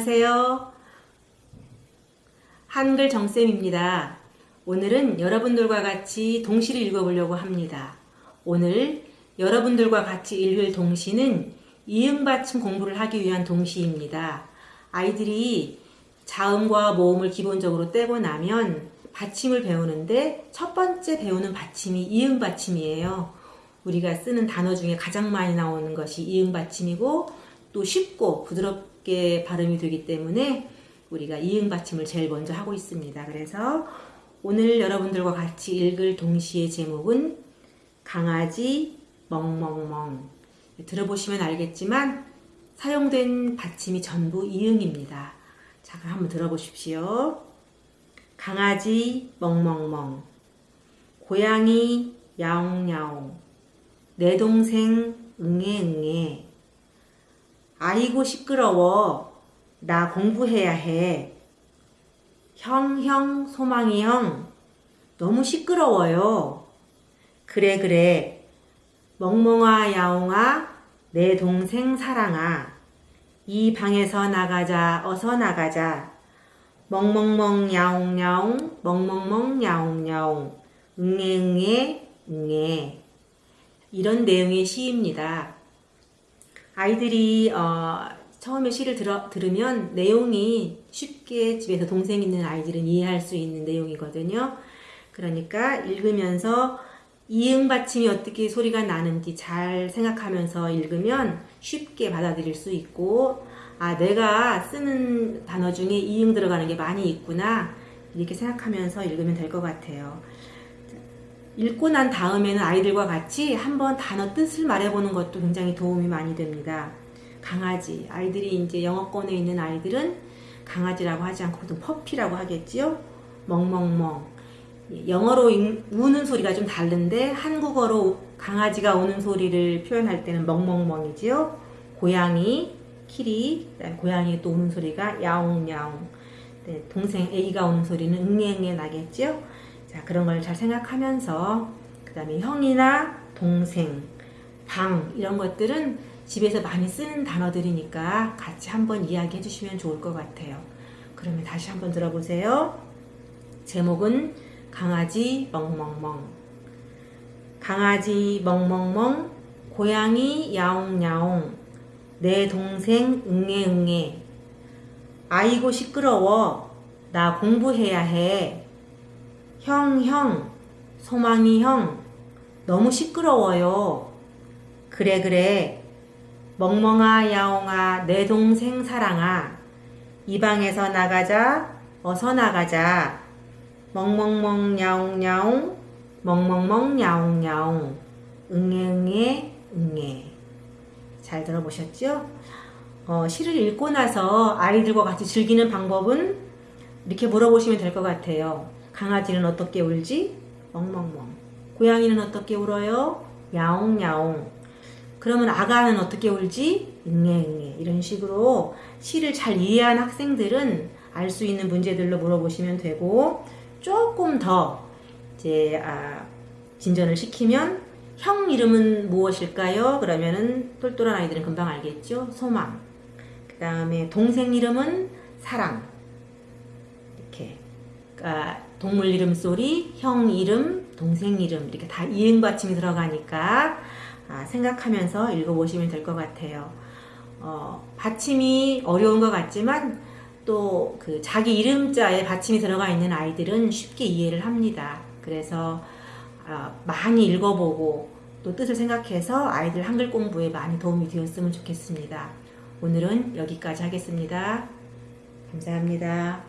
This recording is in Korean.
안녕하세요. 한글 정쌤입니다. 오늘은 여러분들과 같이 동시를 읽어보려고 합니다. 오늘 여러분들과 같이 읽을 동시는 이응받침 공부를 하기 위한 동시입니다. 아이들이 자음과 모음을 기본적으로 떼고 나면 받침을 배우는데 첫 번째 배우는 받침이 이응받침이에요. 우리가 쓰는 단어 중에 가장 많이 나오는 것이 이응받침이고 또 쉽고 부드럽 게 발음이 되기 때문에 우리가 이응 받침을 제일 먼저 하고 있습니다. 그래서 오늘 여러분들과 같이 읽을 동시의 제목은 강아지 멍멍멍 들어보시면 알겠지만 사용된 받침이 전부 이응입니다. 자 그럼 한번 들어보십시오. 강아지 멍멍멍 고양이 야옹야옹 내 동생 응애응애 아이고 시끄러워. 나 공부해야 해. 형 형 소망이 형. 너무 시끄러워요. 그래 그래. 멍멍아 야옹아 내 동생 사랑아. 이 방에서 나가자. 어서 나가자. 멍멍멍 야옹야옹. 멍멍멍 야옹야옹. 응애응애 응애. 이런 내용의 시입니다. 아이들이 어, 처음에 시를 들어, 들으면 내용이 쉽게 집에서 동생 있는 아이들은 이해할 수 있는 내용이거든요. 그러니까 읽으면서 이응 받침이 어떻게 소리가 나는지 잘 생각하면서 읽으면 쉽게 받아들일 수 있고 아 내가 쓰는 단어 중에 이응 들어가는 게 많이 있구나 이렇게 생각하면서 읽으면 될 것 같아요. 읽고 난 다음에는 아이들과 같이 한번 단어 뜻을 말해보는 것도 굉장히 도움이 많이 됩니다. 강아지, 아이들이 이제 영어권에 있는 아이들은 강아지라고 하지 않고 퍼피라고 하겠지요. 멍멍멍. 영어로 우는 소리가 좀 다른데 한국어로 강아지가 우는 소리를 표현할 때는 멍멍멍이지요. 고양이, 키리, 고양이 또 우는 소리가 야옹야옹. 네, 동생 A가 우는 소리는 응애응애 나겠지요. 자 그런 걸 잘 생각하면서 그 다음에 형이나 동생, 방 이런 것들은 집에서 많이 쓰는 단어들이니까 같이 한번 이야기해 주시면 좋을 것 같아요. 그러면 다시 한번 들어보세요. 제목은 강아지 멍멍멍. 강아지 멍멍멍 고양이 야옹야옹. 내 동생 응애응애. 아이고 시끄러워. 나 공부해야 해 형, 형, 소망이 형, 너무 시끄러워요. 그래, 그래. 멍멍아, 야옹아, 내 동생 사랑아. 이 방에서 나가자, 어서 나가자. 멍멍멍, 야옹야옹, 멍멍멍, 야옹야옹. 응애응애, 응애. 잘 들어보셨죠? 어, 시를 읽고 나서 아이들과 같이 즐기는 방법은 이렇게 물어보시면 될 것 같아요. 강아지는 어떻게 울지? 멍멍멍. 고양이는 어떻게 울어요? 야옹야옹. 그러면 아가는 어떻게 울지? 응애응애. 이런 식으로 시를 잘 이해한 학생들은 알 수 있는 문제들로 물어보시면 되고 조금 더 이제 아, 진전을 시키면 형 이름은 무엇일까요? 그러면은 똘똘한 아이들은 금방 알겠죠? 소망. 그 다음에 동생 이름은 사랑. 이렇게. 그러니까 동물 이름 소리, 형 이름, 동생 이름 이렇게 다 이응 받침이 들어가니까 아, 생각하면서 읽어보시면 될 것 같아요. 어, 받침이 어려운 것 같지만 또 그 자기 이름자에 받침이 들어가 있는 아이들은 쉽게 이해를 합니다. 그래서 아, 많이 읽어보고 또 뜻을 생각해서 아이들 한글 공부에 많이 도움이 되었으면 좋겠습니다. 오늘은 여기까지 하겠습니다. 감사합니다.